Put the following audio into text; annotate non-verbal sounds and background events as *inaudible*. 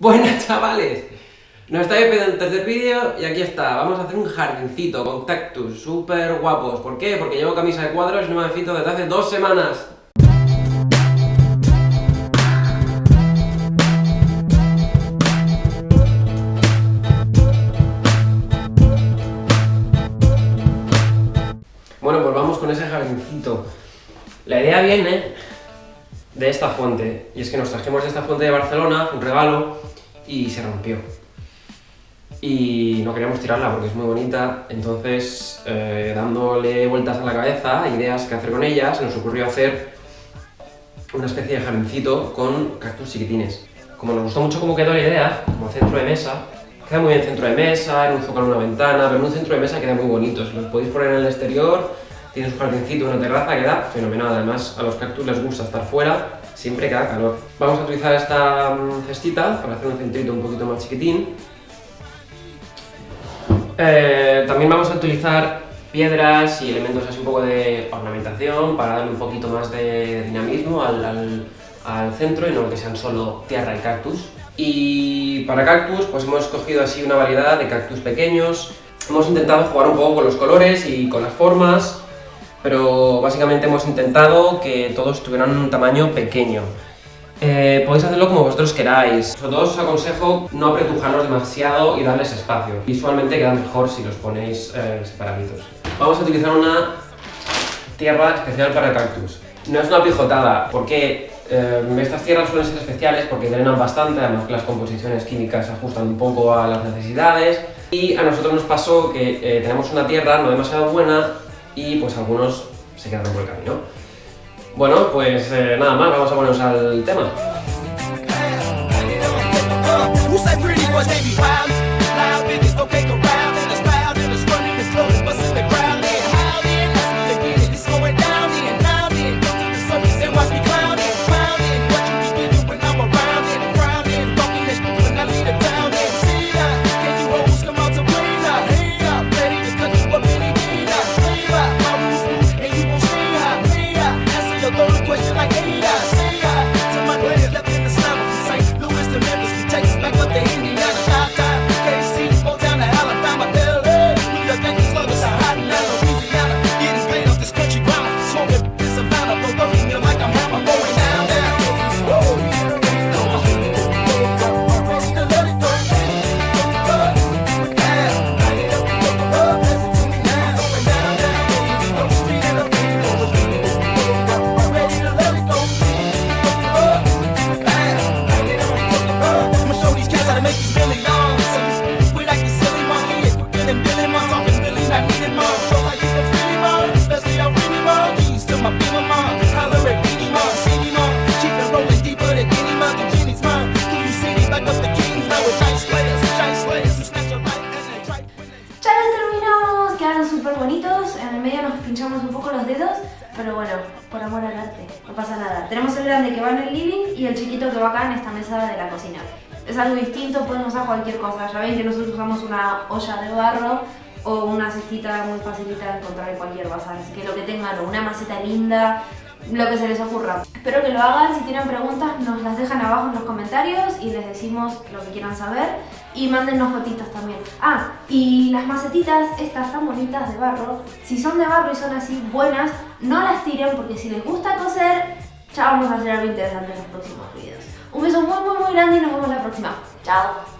Buenas *laughs* chavales, nos estáis pidiendo el tercer vídeo y aquí está, vamos a hacer un jardincito con cactus súper guapos. ¿Por qué? Porque llevo camisa de cuadros y no me fito desde hace dos semanas. Bueno, pues vamos con ese jardincito. La idea viene de esta fuente, y es que nos trajimos de esta fuente de Barcelona, un regalo, y se rompió. Y no queríamos tirarla porque es muy bonita, entonces eh, dándole vueltas a la cabeza, ideas que hacer con ella, se nos ocurrió hacer una especie de jardincito con cactus chiquitines. Como nos gustó mucho cómo quedó la idea, como centro de mesa, queda muy bien centro de mesa, en un con una ventana, pero en un centro de mesa queda muy bonito, si lo podéis poner en el exterior, tiene su jardincito, una terraza, queda fenomenal, además a los cactus les gusta estar fuera, siempre queda calor. Vamos a utilizar esta mm, cestita para hacer un centrito un poquito más chiquitín. Eh, también vamos a utilizar piedras y elementos así un poco de ornamentación para darle un poquito más de dinamismo al, al centro y no que sean solo tierra y cactus. Y para cactus pues hemos escogido así una variedad de cactus pequeños. Hemos intentado jugar un poco con los colores y con las formas pero básicamente hemos intentado que todos tuvieran un tamaño pequeño. Eh, podéis hacerlo como vosotros queráis. Sobre todo os aconsejo no apretujarlos demasiado y darles espacio. Visualmente quedan mejor si los ponéis eh, separaditos. Vamos a utilizar una tierra especial para cactus. No es una pijotada, porque eh, estas tierras suelen ser especiales porque drenan bastante, además que las composiciones químicas se ajustan un poco a las necesidades. Y a nosotros nos pasó que eh, tenemos una tierra no demasiado buena y pues algunos se quedaron por el camino. Bueno, pues eh, nada más, vamos a ponernos al tema. Dedos, pero bueno, por amor al arte, no pasa nada. Tenemos el grande que va en el living y el chiquito que va acá en esta mesa de la cocina. Es algo distinto, pueden usar cualquier cosa. Ya ven que nosotros usamos una olla de barro o una cestita muy facilita de encontrar en cualquier bazar. Así que lo que tengan, una maceta linda, lo que se les ocurra. Espero que lo hagan, si tienen preguntas nos las dejan abajo en los comentarios y les decimos lo que quieran saber y mándennos fotitos también. Ah, y las macetitas, estas tan bonitas de barro, si son de barro y son así buenas, no las tiren porque si les gusta coser, ya vamos a hacer algo interesante en los próximos videos. Un beso muy muy muy grande y nos vemos la próxima. Chao.